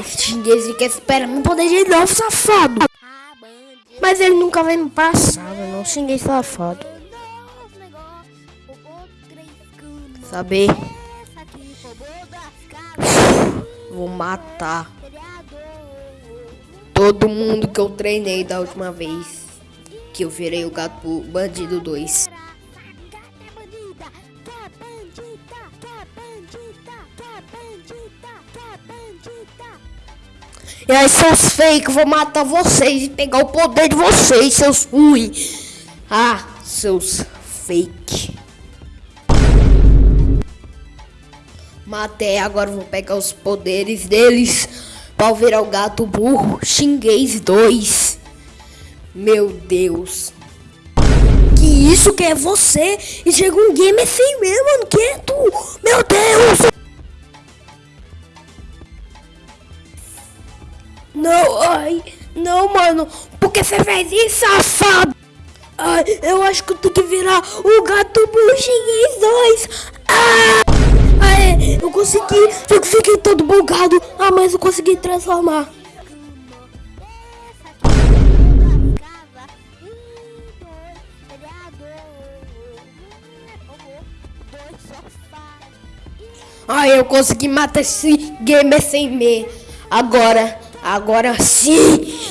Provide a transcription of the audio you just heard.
esse xinguês fica esperando me poder de novo, safado. Mas ele nunca vai me passar, eu não xinguei safado. Saber. Vou matar todo mundo que eu treinei da última vez que eu virei o gato bandido 2. E aí, seus fake, vou matar vocês e pegar o poder de vocês, seus ruim. Ah, seus fake. Matei, agora vou pegar os poderes deles para virar o gato burro. Xinguês 2. Meu Deus. Que isso que é você? E chega um game assim mesmo, mano. Que é? Não, ai, não, mano. Por que você fez isso, safado? Ai, eu acho que eu tenho que virar o gato buchinhês 2. Ah! Ai, eu consegui. Eu fiquei todo bugado. Ah, mas eu consegui transformar. Ai, eu consegui matar esse gamer sem me. Agora Agora sim!